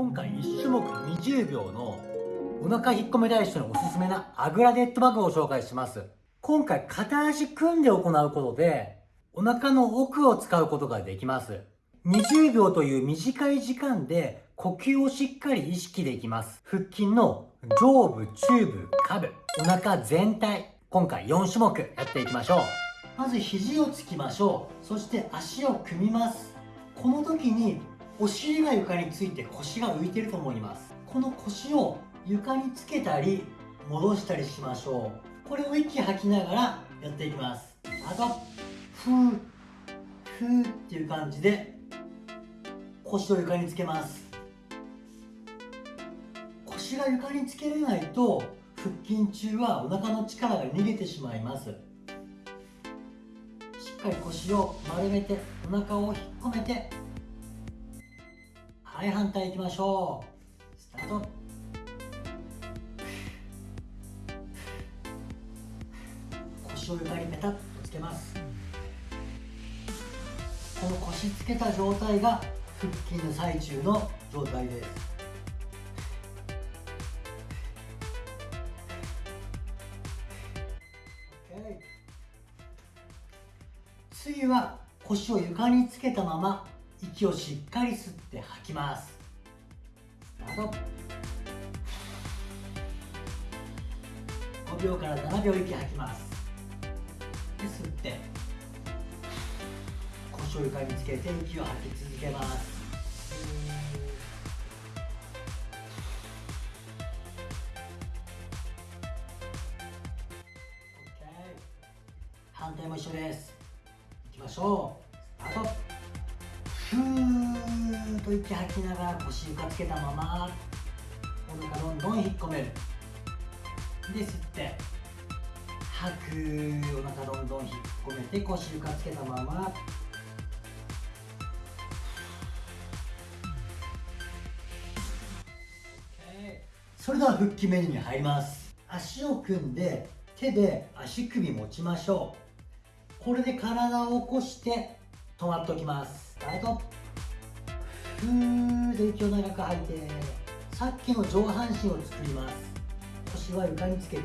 今回1種目20秒のお腹引っ込めたい人におすすめなアグラデッドバグを紹介します。今回片足組んで行うことでお腹の奥を使うことができます。20秒という短い時間で呼吸をしっかり意識できます。腹筋の上部中部下部お腹全体。今回4種目やっていきましょう。まず肘をつきましょう。そして足を組みます。この時にお尻が床について腰が浮いてると思います。この腰を床につけたり戻したりしましょう。これを息吐きながらやっていきます。あとふーふーっていう感じで腰を床につけます。腰が床につけれないと腹筋中はお腹の力が逃げてしまいます。しっかり腰を丸めてお腹を引っ込めてはい反対いきましょう。スタート。腰を床にペタッとつけます。この腰つけた状態が腹筋の最中の状態です。次は腰を床につけたまま息をしっかり吸って吐きます。スタート。5秒から7秒息吐きます。で吸って。腰を床につけて息を吐き続けます。反対も一緒です。いきましょう。スタート。ふーっと息吐きながら腰床つけたままお腹どんどん引っ込める。で吸って吐くお腹どんどん引っ込めて腰床つけたまま。それでは腹筋メニューに入ります。足を組んで手で足首持ちましょう。これで体を起こして止まっておきます。スタートふーで息を長く吐いてさっきの上半身を作ります。腰は床につけて。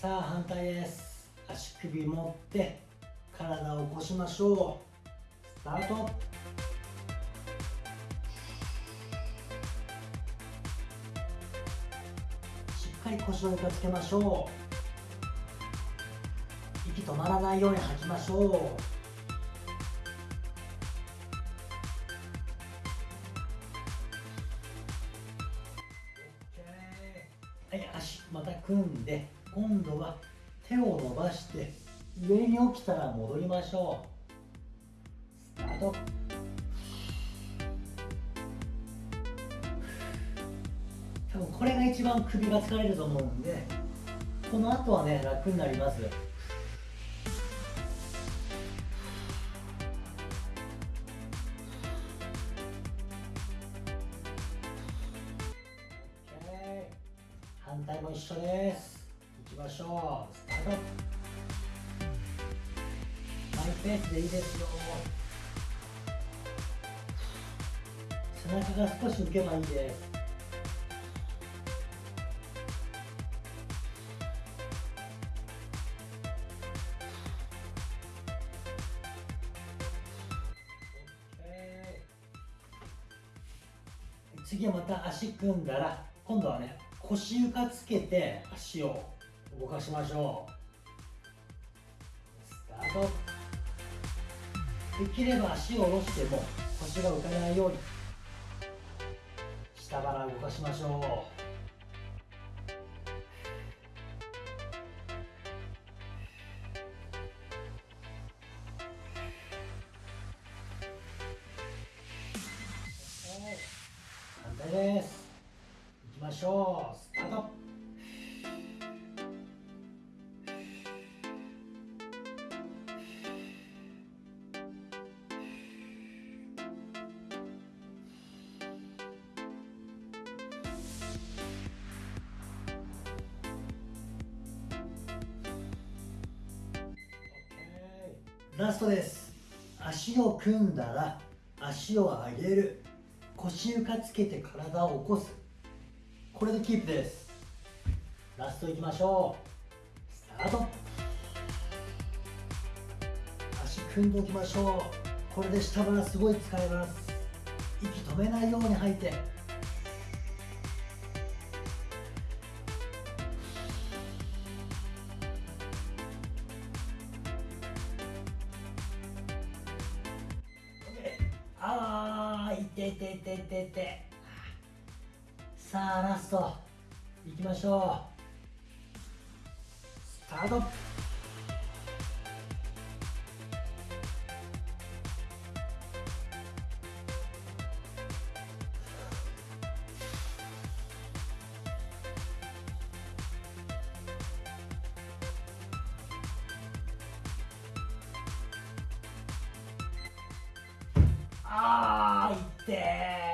さあ反対です。足首持って体を起こしましょう。スタート。かり腰を床つけましょう。息止まらないように吐きましょう。はい足また組んで今度は手を伸ばして上に起きたら戻りましょう。スタート。これが一番首が疲れると思うんでこの後はね楽になります。反対も一緒です。いきましょう。スタート。マイペースでいいですよ。背中が少し浮けばいいです。次はまた足組んだら今度はね腰床つけて足を動かしましょう。スタート。できれば足を下ろしても腰が浮かないように下腹動かしましょう。反対です。いきましょう。スタート。ラストです。足を組んだら足を上げる。腰床つけて体を起こす。これでキープです。ラストいきましょう。スタート。足組んでおきましょう。これで下腹すごい使えます。息止めないように吐いて。あーいててててて。さあラスト。いきましょう。スタート。あーいってー